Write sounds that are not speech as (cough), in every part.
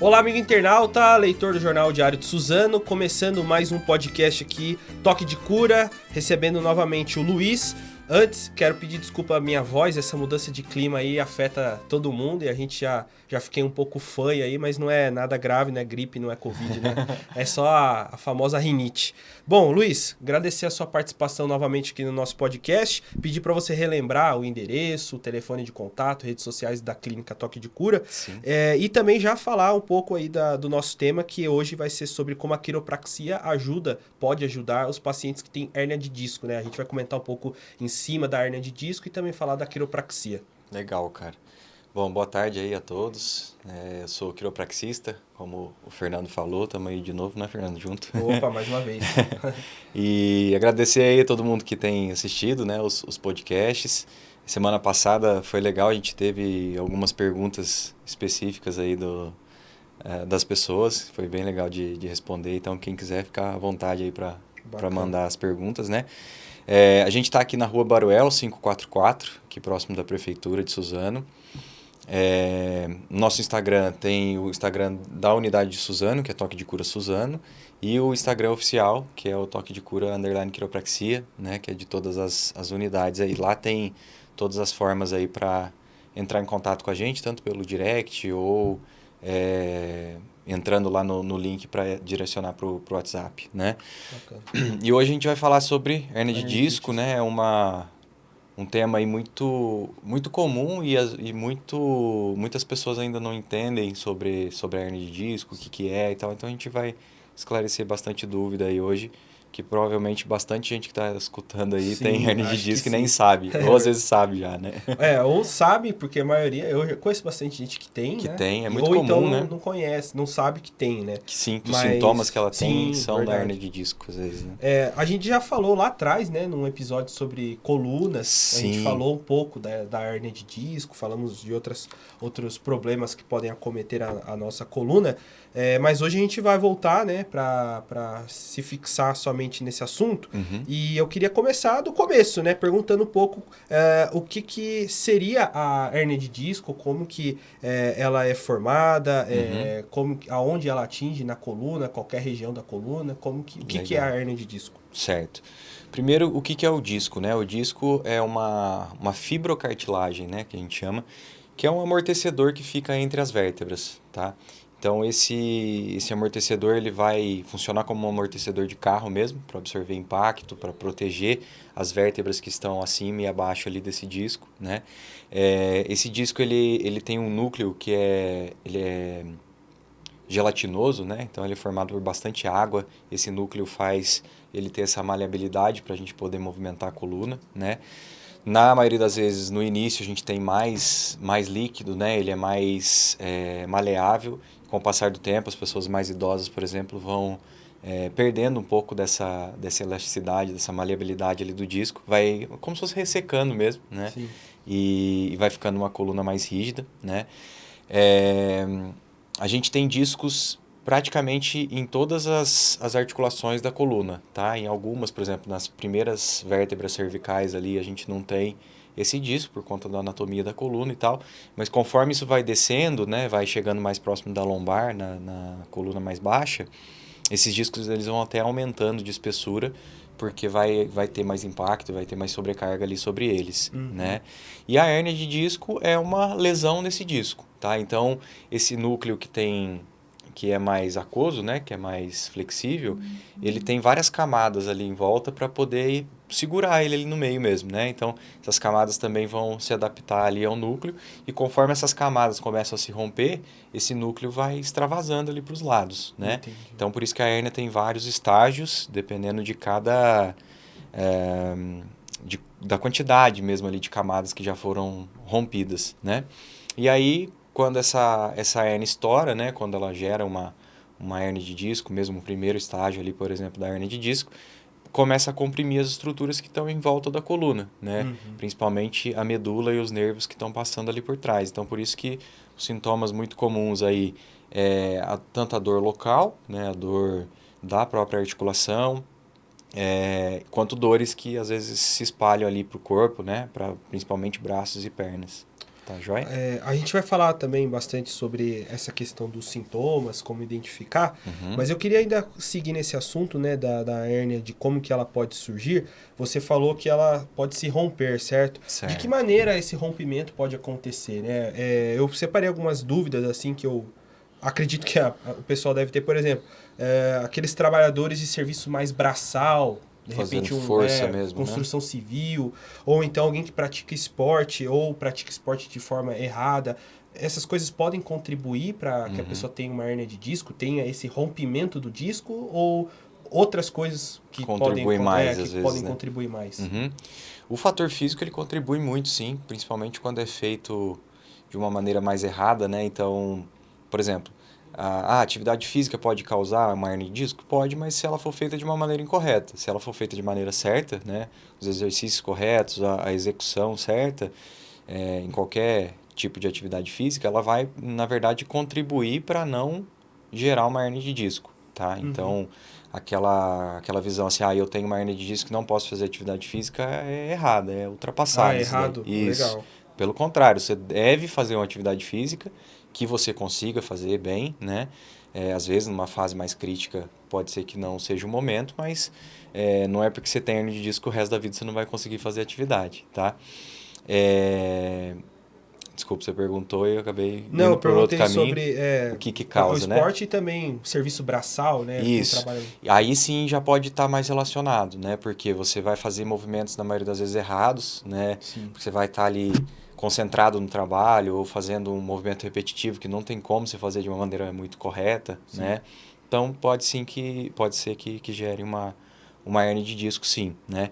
Olá, amigo internauta, leitor do Jornal Diário de Suzano, começando mais um podcast aqui, Toque de Cura, recebendo novamente o Luiz. Antes, quero pedir desculpa à minha voz, essa mudança de clima aí afeta todo mundo e a gente já, já fiquei um pouco fã aí, mas não é nada grave, não é gripe, não é Covid, né? (laughs) é só a, a famosa rinite. Bom, Luiz, agradecer a sua participação novamente aqui no nosso podcast, pedir para você relembrar o endereço, o telefone de contato, redes sociais da Clínica Toque de Cura é, e também já falar um pouco aí da, do nosso tema, que hoje vai ser sobre como a quiropraxia ajuda, pode ajudar os pacientes que têm hérnia de disco, né? A gente vai comentar um pouco em cima da hernia de disco e também falar da quiropraxia. Legal, cara. Bom, boa tarde aí a todos. É, eu sou quiropraxista, como o Fernando falou, estamos aí de novo, né, Fernando? Junto. Opa, (laughs) mais uma vez. (laughs) e agradecer aí a todo mundo que tem assistido, né, os, os podcasts. Semana passada foi legal, a gente teve algumas perguntas específicas aí do, é, das pessoas, foi bem legal de, de responder, então quem quiser ficar à vontade aí para mandar as perguntas, né? É, a gente está aqui na rua Baruel 544, aqui próximo da Prefeitura de Suzano. É, nosso Instagram tem o Instagram da unidade de Suzano, que é Toque de Cura Suzano, e o Instagram oficial, que é o Toque de Cura Underline Quiropraxia, né, que é de todas as, as unidades aí. Lá tem todas as formas aí para entrar em contato com a gente, tanto pelo direct ou é, entrando lá no, no link para direcionar para o WhatsApp, né? E hoje a gente vai falar sobre hernia de disco, né? É uma um tema aí muito muito comum e, as, e muito muitas pessoas ainda não entendem sobre sobre a hernia de disco, o que que é e tal. Então a gente vai esclarecer bastante dúvida aí hoje que provavelmente bastante gente que está escutando aí sim, tem hernia de disco que, nem sabe, (laughs) ou às vezes sabe já, né? É, ou sabe, porque a maioria, eu conheço bastante gente que tem, Que né? tem, é muito ou comum, então né? não conhece, não sabe que tem, né? Que sim, que os sintomas que ela tem sim, são verdade. da hernia de disco, às vezes, né? É, a gente já falou lá atrás, né, num episódio sobre colunas, Sim. a gente falou um pouco da, da hernia de disco, falamos de outras, outros problemas que podem acometer a, a nossa coluna, é, mas hoje a gente vai voltar, né, para se fixar somente nesse assunto. Uhum. E eu queria começar do começo, né, perguntando um pouco é, o que, que seria a hernia de disco, como que é, ela é formada, é, como, aonde ela atinge na coluna, qualquer região da coluna, como que, o que, que é a hernia de disco? Certo. Primeiro, o que, que é o disco, né? O disco é uma, uma fibrocartilagem, né, que a gente chama, que é um amortecedor que fica entre as vértebras, tá? Então, esse, esse amortecedor ele vai funcionar como um amortecedor de carro mesmo, para absorver impacto, para proteger as vértebras que estão acima e abaixo ali desse disco, né? É, esse disco ele, ele tem um núcleo que é, ele é gelatinoso, né? Então ele é formado por bastante água. Esse núcleo faz ele ter essa maleabilidade para a gente poder movimentar a coluna, né? Na maioria das vezes, no início, a gente tem mais, mais líquido, né? Ele é mais é, maleável. Com o passar do tempo, as pessoas mais idosas, por exemplo, vão é, perdendo um pouco dessa, dessa elasticidade, dessa maleabilidade ali do disco. Vai como se fosse ressecando mesmo, né? Sim. E, e vai ficando uma coluna mais rígida, né? É, a gente tem discos praticamente em todas as, as articulações da coluna, tá? Em algumas, por exemplo, nas primeiras vértebras cervicais ali, a gente não tem esse disco por conta da anatomia da coluna e tal, mas conforme isso vai descendo, né, vai chegando mais próximo da lombar, na, na coluna mais baixa, esses discos eles vão até aumentando de espessura, porque vai, vai ter mais impacto, vai ter mais sobrecarga ali sobre eles, Uhum. né? E a hérnia de disco é uma lesão nesse disco, tá? Então, esse núcleo que tem que é mais aquoso, né, que é mais flexível, ele tem várias camadas ali em volta para poder segurar ele ali no meio mesmo, né? Então, essas camadas também vão se adaptar ali ao núcleo e conforme essas camadas começam a se romper, esse núcleo vai extravasando ali para os lados, né? Entendi. Então, por isso que a hérnia tem vários estágios, dependendo de cada... eh, de- da quantidade mesmo ali de camadas que já foram rompidas, né? E aí, quando essa, essa hérnia estoura, né? Quando ela gera uma, uma hérnia de disco, mesmo o primeiro estágio ali, por exemplo, da hérnia de disco, começa a comprimir as estruturas que estão em volta da coluna, né? Uhum. Principalmente a medula e os nervos que estão passando ali por trás. Então, por isso que os sintomas muito comuns aí é a, tanto a dor local, né? A dor da própria articulação, é, quanto dores que às vezes se espalham ali para o corpo, né? Para principalmente braços e pernas. Tá joia? É, a gente vai falar também bastante sobre essa questão dos sintomas, como identificar, Uhum. mas eu queria ainda seguir nesse assunto, né, da, da hérnia, de como que ela pode surgir. Você falou que ela pode se romper, certo? Certo. De que maneira esse rompimento pode acontecer, né? É, eu separei algumas dúvidas, assim, que eu acredito que a- a- o pessoal deve ter, por exemplo, é, aqueles trabalhadores de serviço mais braçal, de Fazendo repente um, força é, mesmo, né? construção civil, ou então alguém que pratica esporte, ou pratica esporte de forma errada. Essas coisas podem contribuir para que a Uhum. pessoa tenha uma hernia de disco, tenha esse rompimento do disco, ou outras coisas que Contribuem podem, mais, é, às que vezes, podem né? contribuir mais. Uhum. O fator físico ele contribui muito, sim, principalmente quando é feito de uma maneira mais errada, né? Então, por exemplo, a, a atividade física pode causar uma hernia de disco? Pode, mas se ela for feita de uma maneira incorreta. Se ela for feita de maneira certa, né? Os exercícios corretos, a, a execução certa, é, em qualquer tipo de atividade física, ela vai, na verdade, contribuir para não gerar uma hernia de disco, tá? Uhum. Então, aquela, aquela visão assim, ah, eu tenho uma hernia de disco não posso fazer atividade física é errada, é ultrapassada. Ah, isso daí. errado? Isso. Legal. Pelo contrário, você deve fazer uma atividade física que você consiga fazer bem, né? É, às vezes, numa fase mais crítica, pode ser que não seja o momento, mas é, não é porque você tem hernia de disco o resto da vida você não vai conseguir fazer atuidade, tá? É... Desculpa, você perguntou e eu acabei Não, indo por outro perguntei caminho. sobre é, o que que causa, o né? esporte e também serviço braçal, né? Isso. Aí sim já pode estar mais relacionado, né? Porque você vai fazer movimentos, na maioria das vezes, errados, né? Sim. Porque você vai estar ali concentrado no trabalho ou fazendo um movimento repetitivo que não tem como você fazer de uma maneira muito correta, Sim. né? Então pode sim que pode ser que, que gere uma uma hernia de disco, sim, né?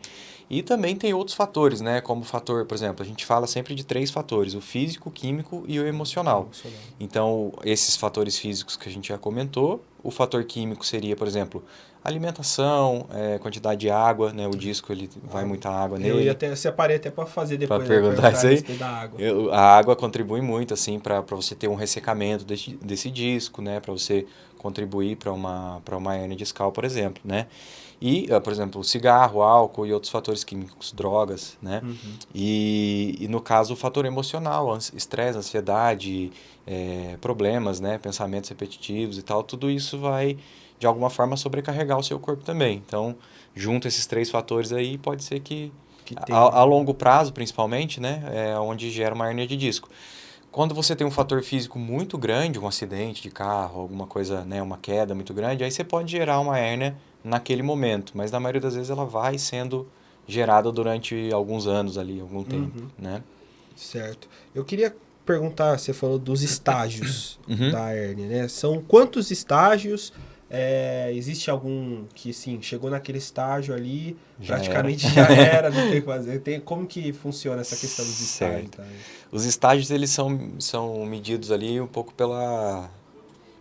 E também tem outros fatores, né? Como o fator, por exemplo, a gente fala sempre de três fatores: o físico, o químico e o emocional. Emocional. Então, esses fatores físicos que a gente já comentou, o fator químico seria, por exemplo, alimentação, eh, quantidade de água, né? O disco ele vai muita água Eu nele. ia até separei até para fazer depois. né, perguntar isso aí? da água. Eu- A água contribui muito assim para você ter um ressecamento desse, desse disco, né, para você contribuir para uma para uma hernia discal, por exemplo, né? E, ah, por exemplo, cigarro, álcool e outros fatores químicos, drogas, né? Uhum. E, e no caso o fator emocional, estresse, ansiedade, eh, problemas, né, pensamentos repetitivos e tal, tudo isso vai de alguma forma sobrecarregar o seu corpo também. Então, junto esses três fatores aí, pode ser que Que a, a longo prazo, principalmente, né, é onde gera uma hernia de disco. Quando você tem um fator físico muito grande, um acidente de carro, alguma coisa, né, uma queda muito grande, aí você pode gerar uma hérnia naquele momento, mas na maioria das vezes ela vai sendo gerada durante alguns anos ali, algum tempo, Uhum. né? Certo. Eu queria perguntar, você falou dos estágios Uhum. da hérnia, né? São quantos estágios? É, existe algum que, assim, chegou naquele estágio ali, Já praticamente já era, não (laughs) tem o que fazer. Tem, como que funciona essa questão dos estágios? Tá? Os estágios eles são, são medidos ali um pouco pela,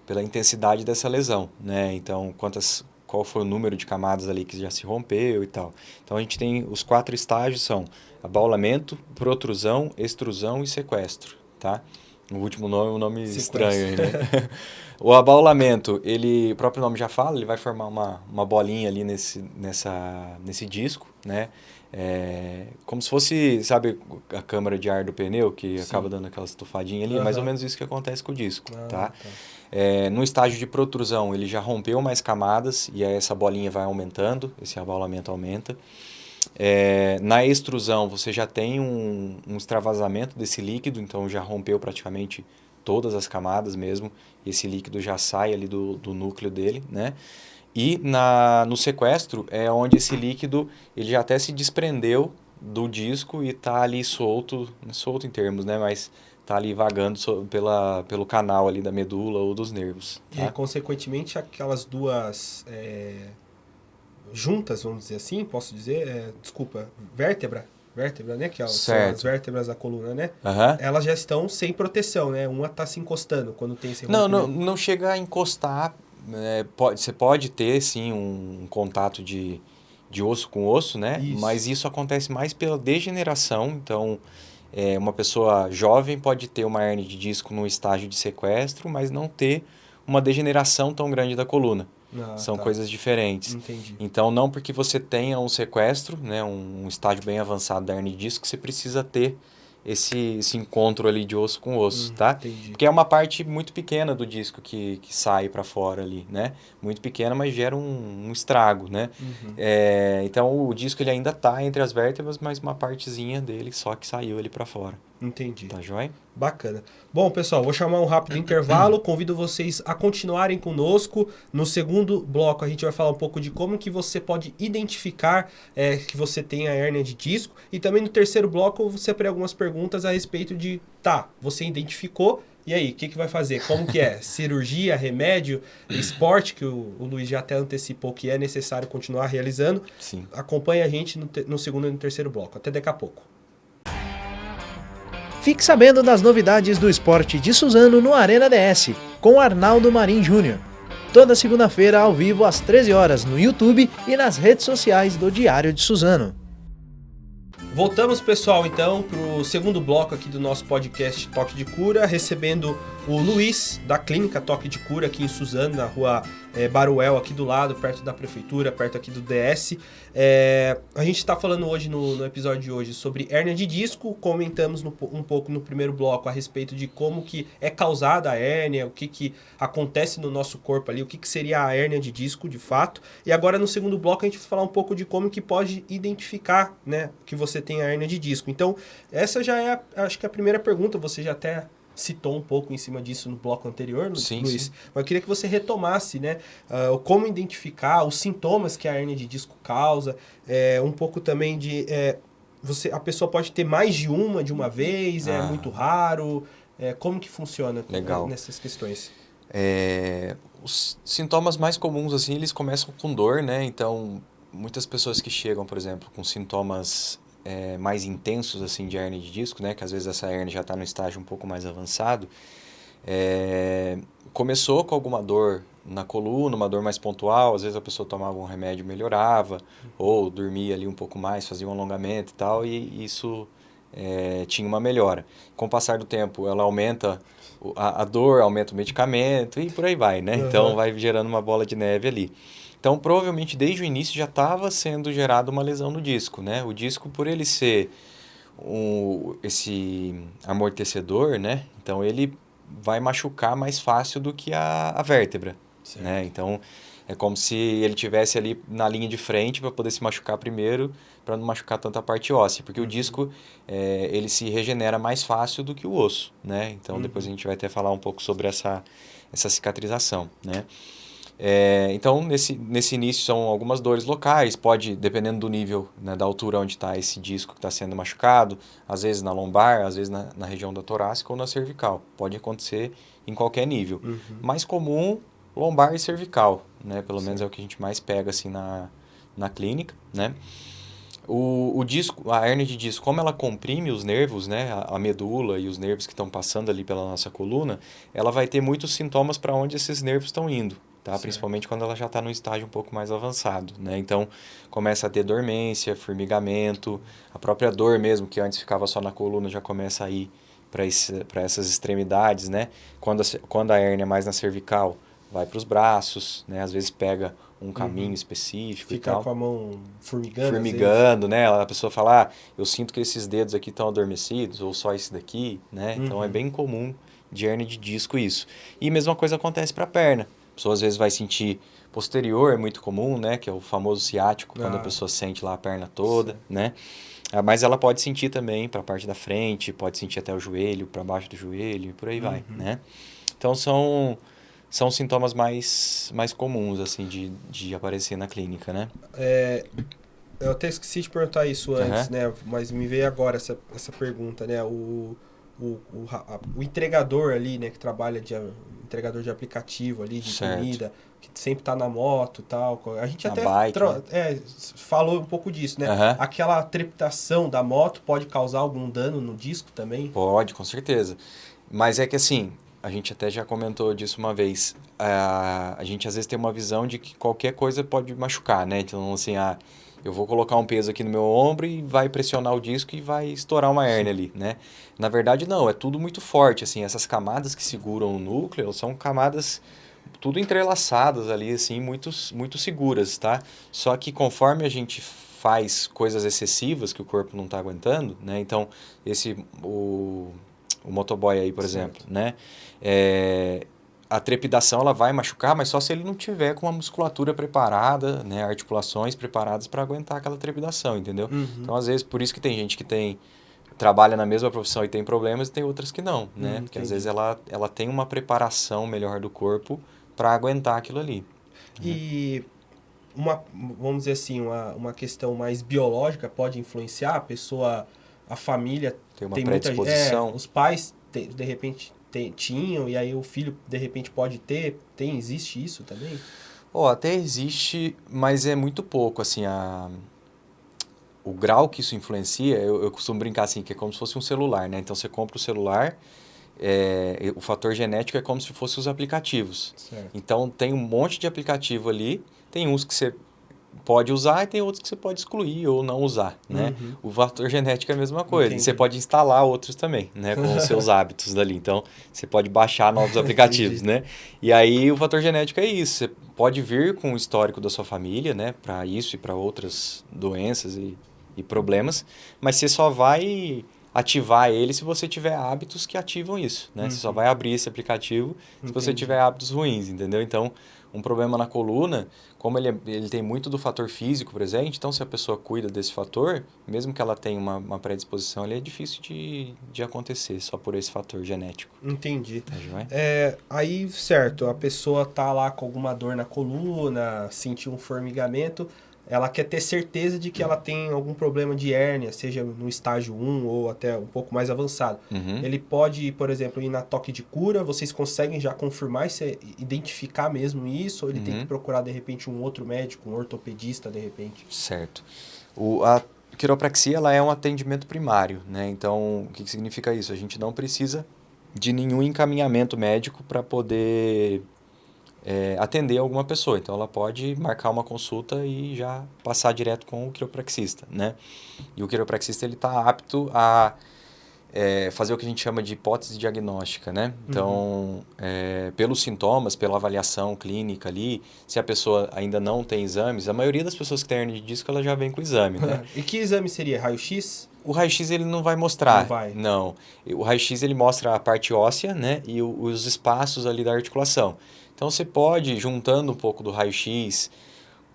pela intensidade dessa lesão, né? Então, quantas qual foi o número de camadas ali que já se rompeu e tal. Então a gente tem os quatro estágios são abaulamento, protrusão, extrusão e sequestro, tá? O último nome é um nome Sequestro. estranho né? (laughs) o abaulamento, ele, o próprio nome já fala, ele vai formar uma, uma bolinha ali nesse, nessa, nesse disco, né? É, como se fosse, sabe, a câmara de ar do pneu, que Sim. acaba dando aquela estufadinha ali, mais ou menos isso que acontece com o disco, Ah, tá? É, no estágio de protrusão, ele já rompeu mais camadas e aí essa bolinha vai aumentando, esse abaulamento aumenta. É, na extrusão, você já tem um, um extravasamento desse líquido, então já rompeu praticamente todas as camadas mesmo, e esse líquido já sai ali do, do núcleo dele, né? E na, no sequestro é onde esse líquido ele já até se desprendeu do disco e está ali solto, solto em termos, né? Mas tá ali vagando so- pela, pelo canal ali da medula ou dos nervos. E Tá? consequentemente, aquelas duas é, juntas, vamos dizer assim, posso dizer, é, desculpa, vértebra, vértebra, né? Que é, são as vértebras da coluna, né? Aham. Elas já estão sem proteção, né? Uma tá se encostando quando tem esse Não, não, rompimento. não chega a encostar. é, pode, você pode ter, sim, um contato de, de osso com osso, né? Isso. Mas isso acontece mais pela degeneração. Então, é, uma pessoa jovem pode ter uma hernia de disco no estágio de sequestro, mas não ter uma degeneração tão grande da coluna. Ah, São tá. coisas diferentes. Entendi. Então, não porque você tenha um sequestro, né, um, estágio bem avançado da hernia de disco, você precisa ter esse, esse encontro ali de osso com osso, Hum, tá? Entendi. Porque é uma parte muito pequena do disco que, que sai para fora ali, né? Muito pequena, mas gera um, um estrago, né? Uhum. É, então o disco ele ainda tá entre as vértebras, mas uma partezinha dele só que saiu ali para fora, Entendi. tá joia? Bacana. Bom, pessoal, vou chamar um rápido intervalo. (clears throat) Convido vocês a continuarem conosco. No segundo bloco, a gente vai falar um pouco de como que você pode identificar é, que você tem a hérnia de disco. E também no terceiro bloco, eu separei algumas perguntas a respeito de, tá, você identificou, e aí, o que, que vai fazer? Como que é? (laughs) Cirurgia, remédio, esporte, que o, o Luiz já até antecipou que é necessário continuar realizando. Sim. Acompanhe a gente no, te- no segundo e no terceiro bloco. Até daqui a pouco. Fique sabendo das novidades do esporte de Suzano no Arena DS, com Arnaldo Marim Júnior. Toda segunda-feira ao vivo às 13 horas no YouTube e nas redes sociais do Diário de Suzano. Voltamos, pessoal, então, para o segundo bloco aqui do nosso podcast Toque de Cura, recebendo o Luiz, da Clínica Toque de Cura, aqui em Suzano, na rua eh, Baruel, aqui do lado, perto da prefeitura, perto aqui do DS. É, a gente está falando hoje, no, no episódio de hoje, sobre hérnia de disco. Comentamos no- um pouco no primeiro bloco a respeito de como que é causada a hérnia, o que, que acontece no nosso corpo ali, o que, que seria a hérnia de disco, de fato. E agora, no segundo bloco, a gente vai falar um pouco de como que pode identificar, né, que você tem a hérnia de disco. Então, essa já é, a- acho que a primeira pergunta, você já até citou um pouco em cima disso no bloco anterior, Sim, Luiz. sim. Mas eu queria que você retomasse, né, ah, como identificar os sintomas que a hérnia de disco causa, é, um pouco também de... é, você, a pessoa pode ter mais de uma de uma vez, é Ah. muito raro, é, como que funciona Legal. nessas questões? É, os sintomas mais comuns, assim, eles começam com dor, né? Então, muitas pessoas que chegam, por exemplo, com sintomas é, mais intensos, assim, de hernia de disco, né? Que às vezes essa hernia já está no estágio um pouco mais avançado. é, começou com alguma dor na coluna, uma dor mais pontual, às vezes a pessoa tomava um remédio melhorava, ou dormia ali um pouco mais, fazia um alongamento e tal, e isso é, tinha uma melhora. Com o passar do tempo, ela aumenta a, a dor, aumenta o medicamento e por aí vai, né? Então vai gerando uma bola de neve ali. Então provavelmente desde o início já estava sendo gerada uma lesão no disco, né? O disco por ele ser um, esse amortecedor, né? Então ele vai machucar mais fácil do que a, a vértebra, né? Então é como se ele tivesse ali na linha de frente para poder se machucar primeiro, para não machucar tanto a parte óssea, porque o disco é, ele se regenera mais fácil do que o osso, né? Então depois a gente vai até falar um pouco sobre essa essa cicatrização, né? É, então, nesse, nesse início são algumas dores locais, pode, dependendo do nível, né, da altura onde está esse disco que está sendo machucado, às vezes na lombar, às vezes na, na região da torácica ou na cervical. Pode acontecer em qualquer nível. Uhum. Mais comum, lombar e cervical, né? Pelo menos é o que a gente mais pega assim na, na clínica, né? O, o disco, a hernia de disco, como ela comprime os nervos, né, a, a medula e os nervos que estão passando ali pela nossa coluna, ela vai ter muitos sintomas para onde esses nervos estão indo, tá? Certo. Principalmente quando ela já está num estágio um pouco mais avançado, né? Então, começa a ter dormência, formigamento, a própria dor mesmo, que antes ficava só na coluna, já começa a ir para essas extremidades, né? Quando a, quando a hernia é mais na cervical, vai para os braços, né? Às vezes pega um caminho específico e Fica tal com a mão formigando. formigando, né? A pessoa fala, ah, eu sinto que esses dedos aqui estão adormecidos, ou só esse daqui, né? Então é Uhum. bem comum de hernia de disco isso. E a mesma coisa acontece para a perna. Pessoa às vezes vai sentir posterior, é muito comum, né? Que é o famoso ciático, quando Ah. a pessoa sente lá a perna toda, né? Ah, Mas ela pode sentir também para a parte da frente, pode sentir até o joelho, para baixo do joelho, e por aí vai, Uhum. né? Então são são sintomas mais, mais comuns, assim, de, de aparecer na clínica, né? É, eu até esqueci de perguntar isso antes, Aham. né? Mas me veio agora essa, essa pergunta, né? O, o, o, a- o entregador ali, né? Que trabalha de entregador de aplicativo ali, de Certo. comida, que sempre tá na moto tal. A gente Na até bike, né? é, falou um pouco disso, né? Aham. Aquela trepitação da moto pode causar algum dano no disco também? Pode, com certeza. Mas é que assim, a gente até já comentou disso uma vez. A, a gente às vezes tem uma visão de que qualquer coisa pode machucar, né? Então, assim, ah, eu vou colocar um peso aqui no meu ombro e vai pressionar o disco e vai estourar uma hérnia ali, né? Na verdade, não, é tudo muito forte, assim, essas camadas que seguram o núcleo são camadas tudo entrelaçadas ali, assim, muito, muito seguras, tá? Só que conforme a gente faz coisas excessivas que o corpo não está aguentando, né? Então, esse, o, o motoboy aí, por certo. exemplo, né? É, a trepidação ela vai machucar, mas só se ele não tiver com a musculatura preparada, né, articulações preparadas para aguentar aquela trepidação, entendeu? Uhum. Então, às vezes, por isso que tem gente que tem trabalha na mesma profissão e tem problemas e tem outras que não, né? Uhum, Porque às vezes ela, ela tem uma preparação melhor do corpo para aguentar aquilo ali. E uma, vamos dizer assim, uma, uma questão mais biológica pode influenciar a pessoa, a família tem uma tem predisposição. Muita, é, os pais de repente tinham e aí o filho de repente pode ter, tem existe isso também? Oh, até existe, mas é muito pouco assim a o grau que isso influencia, eu, eu costumo brincar assim, que é como se fosse um celular, né? Então você compra o celular, é, o fator genético é como se fossem os aplicativos. Certo. Então tem um monte de aplicativo ali, tem uns que você pode usar e tem outros que você pode excluir ou não usar, né? Uhum. O fator genético é a mesma coisa. Entendi. Você pode instalar outros também, né? Com os seus (laughs) hábitos dali. Então, você pode baixar novos (laughs) aplicativos, né? E aí, o fator genético é isso. Você pode vir com o histórico da sua família, né? Para isso e para outras doenças e, e problemas. Mas você só vai ativar ele se você tiver hábitos que ativam isso, né? Uhum. Você só uhum. vai abrir esse aplicativo Entendi. se você tiver hábitos ruins, entendeu? Então, um problema na coluna, como ele, é, ele tem muito do fator físico presente, então se a pessoa cuida desse fator, mesmo que ela tenha uma, uma predisposição, ele é difícil de, de acontecer só por esse fator genético. Entendi. Tá é, aí, certo, a pessoa tá lá com alguma dor na coluna, sentiu um formigamento, ela quer ter certeza de que ela tem algum problema de hérnia, seja no estágio 1 ou até um pouco mais avançado. Uhum. Ele pode, por exemplo, ir na toque de cura, vocês conseguem já confirmar e identificar mesmo isso, ou ele uhum. tem que procurar, de repente, um outro médico, um ortopedista, de repente? Certo. O, a quiropraxia ela é um atendimento primário, né? Então, o que, que significa isso? A gente não precisa de nenhum encaminhamento médico para poder é, atender alguma pessoa. Então, ela pode marcar uma consulta e já passar direto com o quiropraxista, né? E o quiropraxista, ele está apto a é, fazer o que a gente chama de hipótese diagnóstica, né? Então, uhum. é, pelos sintomas, pela avaliação clínica ali, se a pessoa ainda não tem exames, a maioria das pessoas que tem hernia de disco, ela já vem com exame, né? (laughs) e que exame seria? Raio-X? O raio-x ele não vai mostrar. Não vai. Não. O raio-x ele mostra a parte óssea, né? E o, os espaços ali da articulação. Então você pode, juntando um pouco do raio-x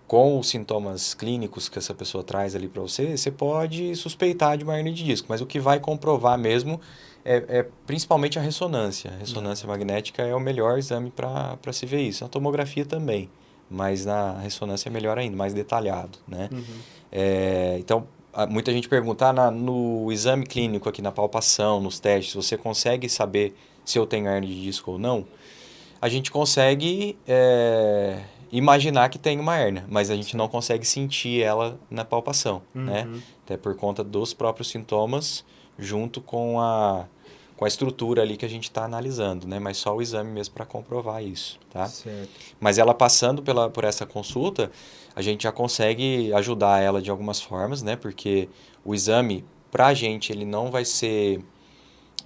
com os sintomas clínicos que essa pessoa traz ali para você, você pode suspeitar de uma hernia de disco. Mas o que vai comprovar mesmo é, é principalmente a ressonância. A ressonância magnética é o melhor exame para se ver isso. A tomografia também, mas na ressonância é melhor ainda, mais detalhado, né? Uhum. É, então, muita gente pergunta, ah, na, no exame clínico aqui, na palpação, nos testes, você consegue saber se eu tenho hernia de disco ou não? A gente consegue é, imaginar que tem uma hernia, mas a gente não consegue sentir ela na palpação, né? uhum. né? Até por conta dos próprios sintomas, junto com a, com a estrutura ali que a gente está analisando, né? Mas só o exame mesmo para comprovar isso, tá? Certo. Mas ela passando pela, por essa consulta, a gente já consegue ajudar ela de algumas formas, né? Porque o exame, para a gente, ele não vai ser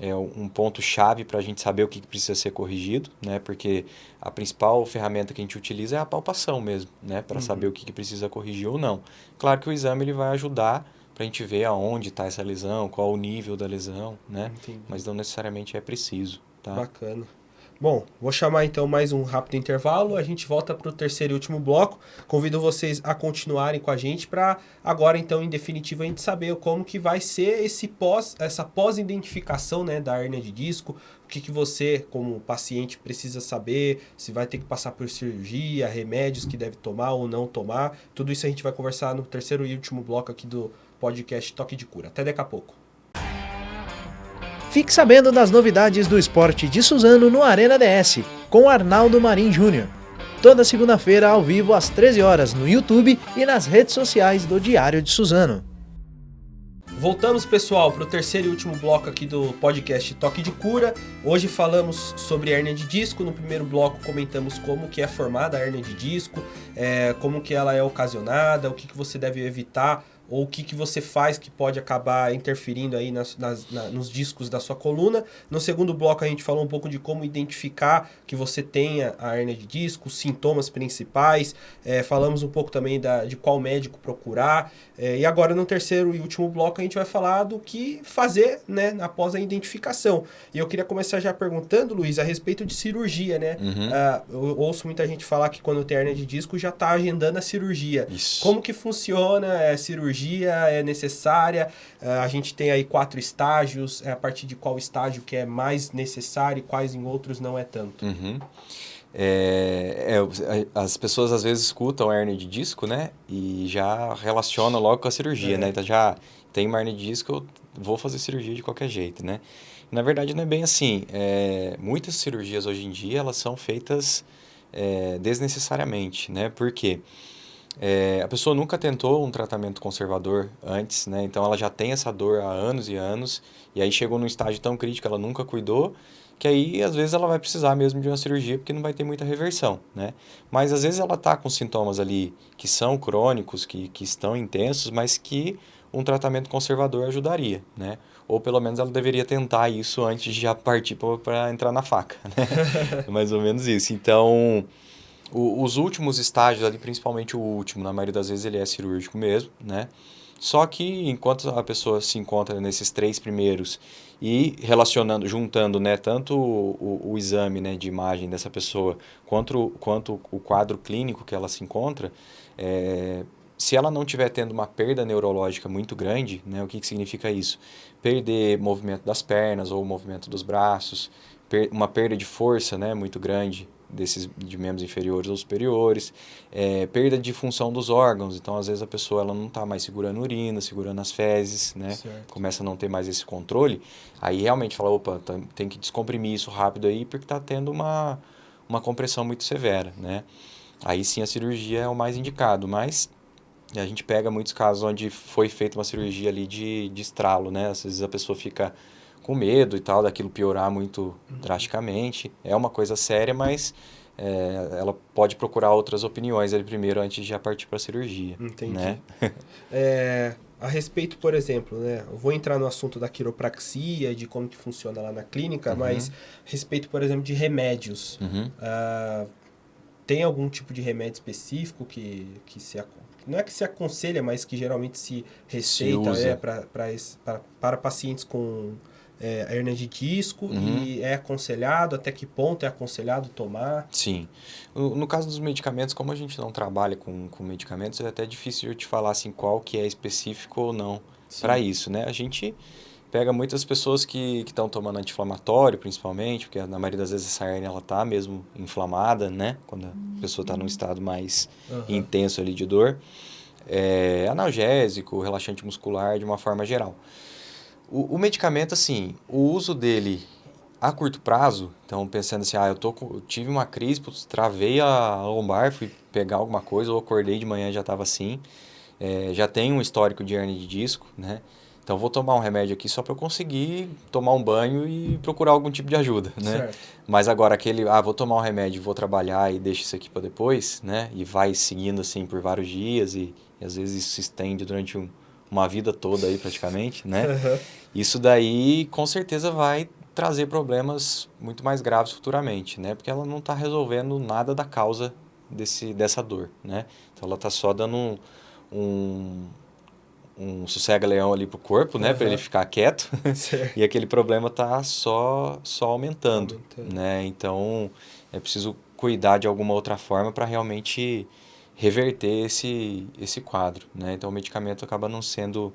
é um ponto-chave para a gente saber o que precisa ser corrigido, né? Porque a principal ferramenta que a gente utiliza é a palpação mesmo, né? Para uhum. saber o que precisa corrigir ou não. Claro que o exame ele vai ajudar para a gente ver aonde está essa lesão, qual o nível da lesão, né? Entendi. Mas não necessariamente é preciso, tá? Bacana. Bom, vou chamar então mais um rápido intervalo. A gente volta para o terceiro e último bloco. Convido vocês a continuarem com a gente para agora então em definitivo a gente saber como que vai ser esse pós, essa pós-identificação né, da hernia de disco. O que, que você como paciente precisa saber, se vai ter que passar por cirurgia, remédios que deve tomar ou não tomar. Tudo isso a gente vai conversar no terceiro e último bloco aqui do podcast Toque de Cura. Até daqui a pouco. Fique sabendo das novidades do esporte de Suzano no Arena DS, com Arnaldo Marim Júnior. Toda segunda-feira ao vivo às 13 horas no YouTube e nas redes sociais do Diário de Suzano. Voltamos, pessoal, para o terceiro e último bloco aqui do podcast Toque de Cura. Hoje falamos sobre hernia de disco. No primeiro bloco comentamos como que é formada a hernia de disco, é, como que ela é ocasionada, o que, que você deve evitar ou o que, que você faz que pode acabar interferindo aí nas, nas na, nos discos da sua coluna. No segundo bloco a gente falou um pouco de como identificar que você tenha a hernia de disco, os sintomas principais, é, falamos um pouco também da, de qual médico procurar, é, e agora no terceiro e último bloco a gente vai falar do que fazer né, após a identificação. E eu queria começar já perguntando, Luiz, a respeito de cirurgia, né? Uhum. Ah, eu ouço muita gente falar que quando tem hernia de disco já está agendando a cirurgia. Isso. Como que funciona? É cirurgia? É necessária? Ah, a gente tem aí quatro estágios. É a partir de qual estágio que é mais necessário e quais em outros não é tanto? Uhum. É, é, as pessoas às vezes escutam hernia de disco, né? E já relacionam logo com a cirurgia, É. né? Então já tem uma hernia de disco, eu vou fazer cirurgia de qualquer jeito, né? Na verdade não é bem assim. É, muitas cirurgias hoje em dia elas são feitas é, desnecessariamente, né? Por quê? É, a pessoa nunca tentou um tratamento conservador antes, né? Então ela já tem essa dor há anos e anos, e aí chegou num estágio tão crítico, ela nunca cuidou, que aí às vezes ela vai precisar mesmo de uma cirurgia porque não vai ter muita reversão, né? Mas às vezes ela tá com sintomas ali que são crônicos, que, que estão intensos, mas que um tratamento conservador ajudaria, né? Ou pelo menos ela deveria tentar isso antes de já partir para entrar na faca, né? (laughs) Mais ou menos isso. Então, o- os últimos estágios ali, principalmente o último, na maioria das vezes ele é cirúrgico mesmo, né? Só que enquanto a pessoa se encontra nesses três primeiros e relacionando, juntando, né, tanto o, o, exame, né, de imagem dessa pessoa quanto, quanto o quadro clínico que ela se encontra, é, se ela não estiver tendo uma perda neurológica muito grande, né, o que, que significa isso? Perder movimento das pernas ou movimento dos braços, per- uma perda de força, né, muito grande desses de membros inferiores ou superiores, é, perda de função dos órgãos. Então, às vezes a pessoa ela não está mais segurando urina, segurando as fezes, né? Certo. Começa a não ter mais esse controle. Aí realmente fala, opa, tá- tem que descomprimir isso rápido aí porque está tendo uma uma compressão muito severa, né? Aí sim a cirurgia é o mais indicado, mas a gente pega muitos casos onde foi feita uma cirurgia ali de, de estralo, né? Às vezes a pessoa fica com medo e tal, daquilo piorar muito drasticamente. É uma coisa séria, mas é, ela pode procurar outras opiniões ali primeiro antes de já partir para a cirurgia. Entendi. Né? (laughs) É, a respeito, por exemplo, né? Eu vou entrar no assunto da quiropraxia, de como que funciona lá na clínica, Uhum. mas a respeito, por exemplo, de remédios. Uhum. Ah, tem algum tipo de remédio específico que, que se não é que se aconselha, mas que geralmente se receita é, pra, pra es- pra- para pacientes com é, hernia de disco Uhum. e é aconselhado, até que ponto é aconselhado tomar? Sim. No, no caso dos medicamentos, como a gente não trabalha com, com medicamentos, é até difícil eu te falar assim qual que é específico ou não para isso, né? A gente pega muitas pessoas que estão tomando anti-inflamatório, principalmente, porque na maioria das vezes essa hernia ela tá mesmo inflamada, né? Quando a pessoa está num estado mais Aham. intenso ali de dor. É, analgésico, relaxante muscular, de uma forma geral. O, o medicamento, assim, o uso dele a curto prazo, então pensando assim, ah, eu, tô eu tive uma crise, putz, travei a lombar, fui pegar alguma coisa, ou acordei de manhã já estava assim, é, já tenho um histórico de hernia de disco, né? Então vou tomar um remédio aqui só para eu conseguir tomar um banho e procurar algum tipo de ajuda, né? Certo. Mas agora aquele, ah, vou tomar um remédio, vou trabalhar e deixo isso aqui para depois, né? E vai seguindo assim por vários dias e, e às vezes isso se estende durante um- uma vida toda aí praticamente, né? Aham. Isso daí com certeza vai trazer problemas muito mais graves futuramente, né? Porque ela não está resolvendo nada da causa desse, dessa dor, né? Então ela está só dando um, um, um sossega-leão ali pro corpo, né? Para Aham. ele ficar quieto. (laughs) (laughs) E aquele problema tá só, só aumentando, Aumentando. né? Então, é preciso cuidar de alguma outra forma para realmente reverter esse, esse quadro, né? Então, o medicamento acaba não sendo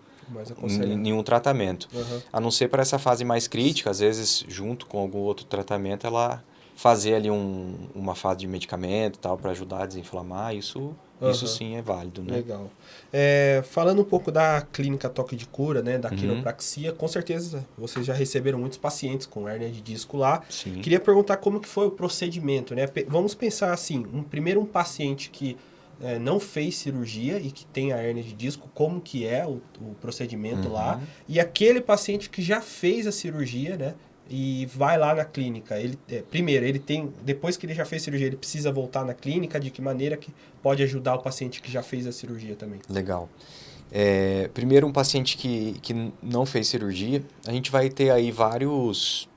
nenhum tratamento. Aham. A não ser para essa fase mais crítica, às vezes, junto com algum outro tratamento, ela fazer ali um, uma fase de medicamento tal para ajudar a desinflamar, isso, isso Aham. sim é válido, né? Legal. É, falando um pouco da clínica Toque de Cura, né, da Uhum. quiropraxia, com certeza vocês já receberam muitos pacientes com hernia de disco lá. Sim. Queria perguntar como que foi o procedimento, né? Vamos pensar assim, um, primeiro um paciente que é, não fez cirurgia e que tem a hernia de disco, como que é o, o procedimento lá, Uhum. e aquele paciente que já fez a cirurgia, né? E vai lá na clínica. Ele, é, primeiro, ele tem. Depois que ele já fez cirurgia, ele precisa voltar na clínica. De que maneira que pode ajudar o paciente que já fez a cirurgia também? Legal. É, primeiro, um paciente que, que não fez cirurgia, a gente vai ter aí vários,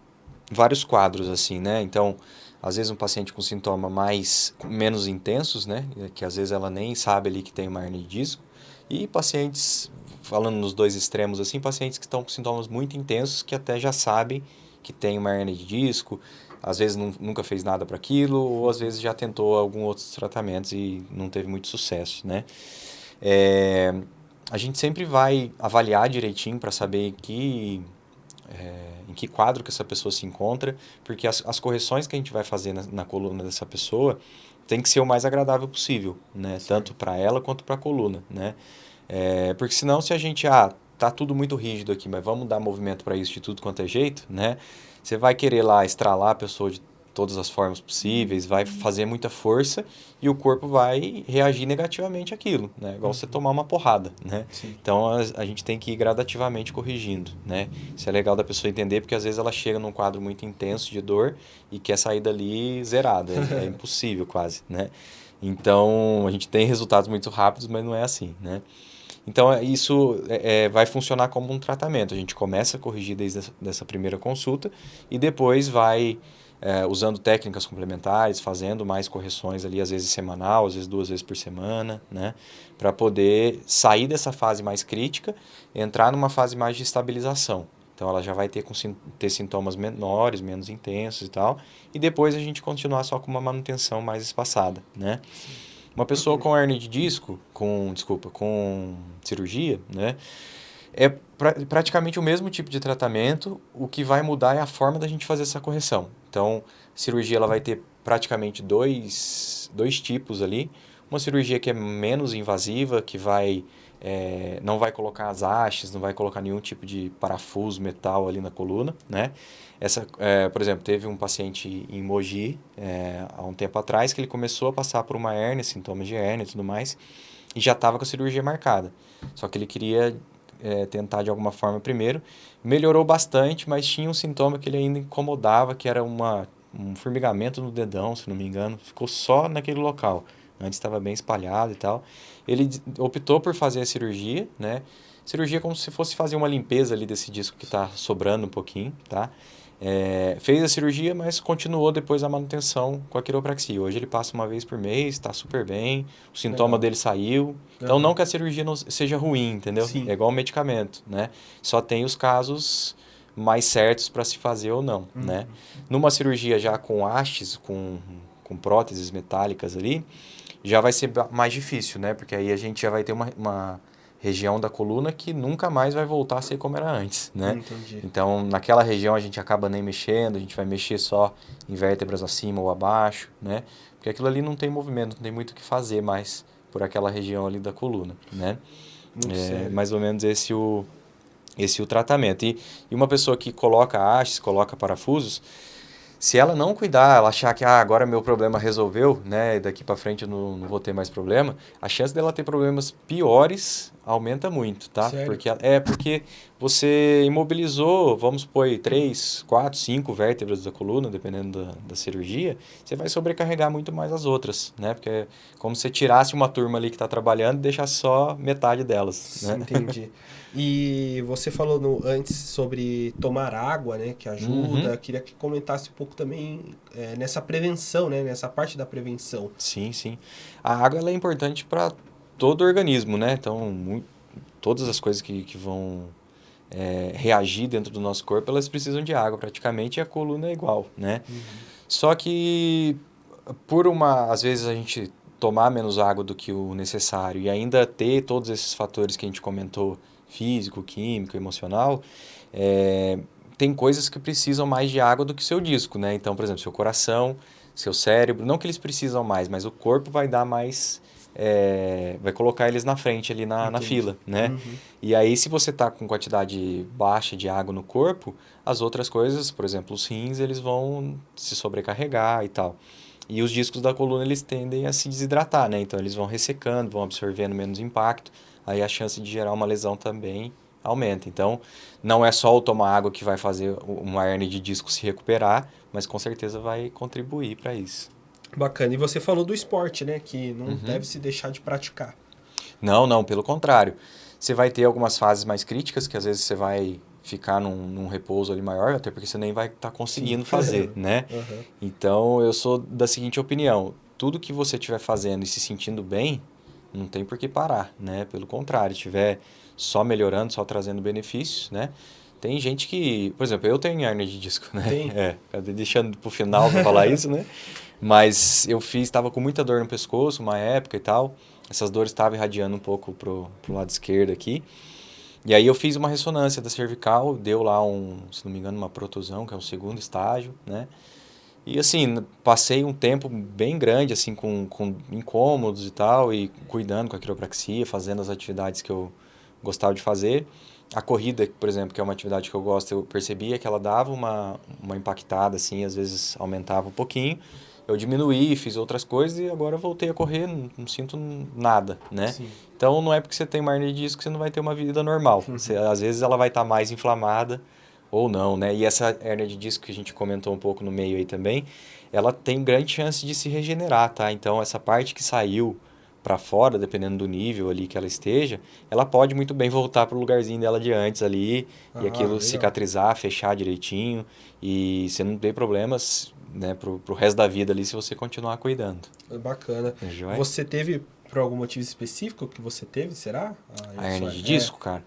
vários quadros, assim, né? Então, às vezes um paciente com sintoma mais, menos intensos, né? Que às vezes ela nem sabe ali que tem uma hernia de disco. E pacientes, falando nos dois extremos, assim, pacientes que estão com sintomas muito intensos, que até já sabem que tem uma hernia de disco, às vezes nunca fez nada para aquilo, ou às vezes já tentou alguns outros tratamentos e não teve muito sucesso, né? É, a gente sempre vai avaliar direitinho para saber que, é, em que quadro que essa pessoa se encontra, porque as, as correções que a gente vai fazer na, na, coluna dessa pessoa tem que ser o mais agradável possível, né? Tanto para ela quanto para a coluna, né? É, porque senão se a gente, ah, tá tudo muito rígido aqui, mas vamos dar movimento para isso de tudo quanto é jeito, né? Você vai querer lá estralar a pessoa de todas as formas possíveis, vai fazer muita força e o corpo vai reagir negativamente àquilo, né? Igual você uhum. tomar uma porrada, né? Sim. Então a, a, gente tem que ir gradativamente corrigindo, né? Isso é legal da pessoa entender porque às vezes ela chega num quadro muito intenso de dor e quer sair dali zerada, é, é (laughs) impossível quase, né? Então a gente tem resultados muito rápidos, mas não é assim, né? Então, é, isso é, é, vai funcionar como um tratamento. A gente começa a corrigir desde essa, primeira consulta e depois vai é, usando técnicas complementares, fazendo mais correções ali, às vezes semanal, às vezes duas vezes por semana, né? Para poder sair dessa fase mais crítica, entrar numa fase mais de estabilização. Então, ela já vai ter, com, ter sintomas menores, menos intensos e tal. E depois a gente continuar só com uma manutenção mais espaçada, né? Sim. Uma pessoa com hernia de disco, com, desculpa, com cirurgia, né? É pra, praticamente o mesmo tipo de tratamento, o que vai mudar é a forma da gente fazer essa correção. Então, cirurgia ela vai ter praticamente dois, dois tipos ali. Uma cirurgia que é menos invasiva, que vai é, não vai colocar as hastes, não vai colocar nenhum tipo de parafuso, metal ali na coluna, né? Essa, é, por exemplo, teve um paciente em Mogi, é, há um tempo atrás, que ele começou a passar por uma hérnia, sintomas de hérnia e tudo mais, e já estava com a cirurgia marcada. Só que ele queria é, tentar de alguma forma primeiro. Melhorou bastante, mas tinha um sintoma que ele ainda incomodava, que era uma, um formigamento no dedão, se não me engano. Ficou só naquele local. Antes estava bem espalhado e tal. Ele optou por fazer a cirurgia, né? Cirurgia como se fosse fazer uma limpeza ali desse disco que está sobrando um pouquinho, tá? É, fez a cirurgia, mas continuou depois a manutenção com a quiropraxia. Hoje ele passa uma vez por mês, está super bem, o sintoma Legal. dele saiu. Então, não que a cirurgia não seja ruim, entendeu? Sim. É igual um medicamento, né? Só tem os casos mais certos para se fazer ou não, uhum. né? Numa cirurgia já com hastes, com, com próteses metálicas ali, já vai ser mais difícil, né? Porque aí a gente já vai ter uma, uma região da coluna que nunca mais vai voltar a ser como era antes, né? Entendi. Então, naquela região a gente acaba nem mexendo, a gente vai mexer só em vértebras acima ou abaixo, né? Porque aquilo ali não tem movimento, não tem muito o que fazer mais por aquela região ali da coluna, né? É mais ou menos esse o esse o tratamento. E, e uma pessoa que coloca hastes, coloca parafusos, se ela não cuidar, ela achar que ah, agora meu problema resolveu, né, daqui para frente eu não, não vou ter mais problema, a chance dela ter problemas piores aumenta muito, tá? Sério? Porque é porque você imobilizou, vamos supor, três, quatro, cinco vértebras da coluna, dependendo da, da cirurgia, você vai sobrecarregar muito mais as outras, né? Porque é como se você tirasse uma turma ali que está trabalhando e deixasse só metade delas, né? Entendi. E você falou no, antes sobre tomar água, né? Que ajuda. Uhum. Queria que comentasse um pouco também é, nessa prevenção, né? Nessa parte da prevenção. Sim, sim. A água é importante para todo o organismo, né? Então, muito, todas as coisas que, que vão é, reagir dentro do nosso corpo, elas precisam de água praticamente e a coluna é igual, né? Uhum. Só que por uma, às vezes a gente tomar menos água do que o necessário e ainda ter todos esses fatores que a gente comentou físico, químico, emocional, é, tem coisas que precisam mais de água do que o seu disco, né? Então, por exemplo, seu coração, seu cérebro, não que eles precisam mais, mas o corpo vai dar mais, é, vai colocar eles na frente ali na, na fila, né? Uhum. E aí, se você está com quantidade baixa de água no corpo, as outras coisas, por exemplo, os rins, eles vão se sobrecarregar e tal. E os discos da coluna, eles tendem a se desidratar, né? Então, eles vão ressecando, vão absorvendo menos impacto aí a chance de gerar uma lesão também aumenta. Então, não é só o tomar água que vai fazer uma hernia de disco se recuperar, mas com certeza vai contribuir para isso. Bacana. E você falou do esporte, né? Que não uhum. deve se deixar de praticar. Não, não, pelo contrário. Você vai ter algumas fases mais críticas, que às vezes você vai ficar num, num repouso ali maior, até porque você nem vai estar tá conseguindo Sim. fazer, (laughs) né? Uhum. Então, eu sou da seguinte opinião, tudo que você estiver fazendo e se sentindo bem, não tem por que parar, né? Pelo contrário, estiver só melhorando, só trazendo benefícios, né? Tem gente que, por exemplo, eu tenho hernia de disco, né? Tem. É, deixando pro final para falar (laughs) isso, né? Mas eu fiz, estava com muita dor no pescoço, uma época e tal. Essas dores estavam irradiando um pouco pro, pro lado esquerdo aqui. E aí eu fiz uma ressonância da cervical, deu lá um, se não me engano, uma protusão, que é o segundo estágio, né? E assim, passei um tempo bem grande, assim, com, com incômodos e tal, e cuidando com a quiropraxia, fazendo as atividades que eu gostava de fazer. A corrida, por exemplo, que é uma atividade que eu gosto, eu percebia que ela dava uma, uma impactada, assim, às vezes aumentava um pouquinho. Eu diminuí, fiz outras coisas e agora voltei a correr, não, não sinto nada, né? Sim. Então não é porque você tem uma hernia de disco que você não vai ter uma vida normal. Uhum. Você, às vezes ela vai estar tá mais inflamada ou não, né? E essa hernia de disco que a gente comentou um pouco no meio aí também, ela tem grande chance de se regenerar, tá? Então essa parte que saiu para fora, dependendo do nível ali que ela esteja, ela pode muito bem voltar para o lugarzinho dela de antes ali ah, e aquilo legal. cicatrizar, fechar direitinho e você não tem problemas né, pro, pro resto da vida ali se você continuar cuidando. Bacana. É você teve, por algum motivo específico que você teve, será? Ah, a hernia de é. disco, cara?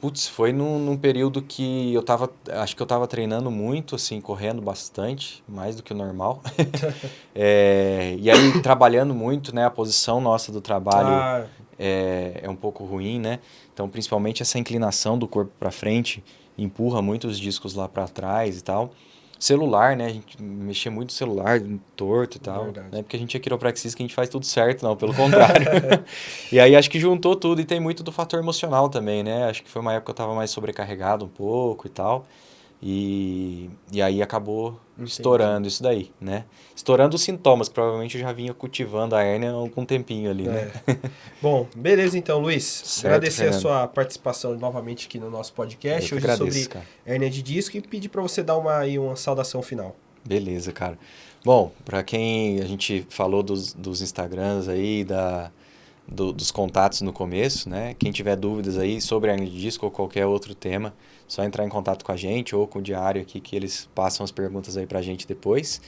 Putz, foi num, num, período que eu tava, acho que eu tava treinando muito, assim, correndo bastante, mais do que o normal. (laughs) (laughs) é, e aí, trabalhando muito, né, a posição nossa do trabalho ah. é, é um pouco ruim, né? Então, principalmente essa inclinação do corpo para frente empurra muito os discos lá para trás e tal celular, né? A gente mexia muito no celular, torto e tal. Verdade. Né? Porque a gente é quiropraxista que a gente faz tudo certo, não, pelo contrário. (laughs) e aí acho que juntou tudo e tem muito do fator emocional também, né? Acho que foi uma época que eu estava mais sobrecarregado um pouco e tal. E, e aí acabou Entendi. estourando isso daí, né? Estourando os sintomas, que provavelmente eu já vinha cultivando a hérnia há algum tempinho ali, né? é. né? Bom, beleza então, Luiz. (laughs) Certo, agradecer Fernando. a sua participação novamente aqui no nosso podcast, hoje agradeço, sobre cara. hérnia de disco e pedir para você dar uma, aí, uma saudação final. Beleza, cara. Bom, para quem a gente falou dos, dos Instagrams aí, da, do, dos contatos no começo, né? Quem tiver dúvidas aí sobre hernia de disco ou qualquer outro tema, só entrar em contato com a gente ou com o diário aqui que eles passam as perguntas aí para a gente depois.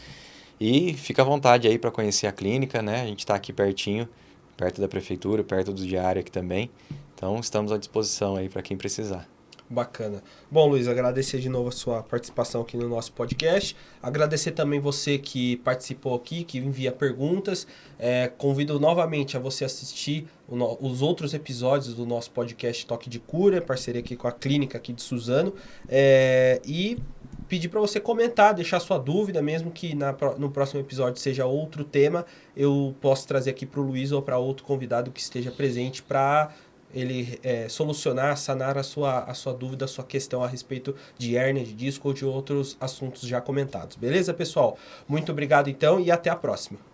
E fica à vontade aí para conhecer a clínica, né? A gente está aqui pertinho, perto da prefeitura, perto do diário aqui também. Então estamos à disposição aí para quem precisar. Bacana. Bom, Luiz, agradecer de novo a sua participação aqui no nosso podcast. Agradecer também você que participou aqui, que envia perguntas. É, convido novamente a você assistir o, os outros episódios do nosso podcast Toque de Cura, parceria aqui com a clínica aqui de Suzano. É, e pedir para você comentar, deixar sua dúvida, mesmo que na, no próximo episódio seja outro tema, eu posso trazer aqui para o Luiz ou para outro convidado que esteja presente para ele é, solucionar, sanar a sua, a sua dúvida, a sua questão a respeito de hernia de disco ou de outros assuntos já comentados. Beleza, pessoal? Muito obrigado então e até a próxima.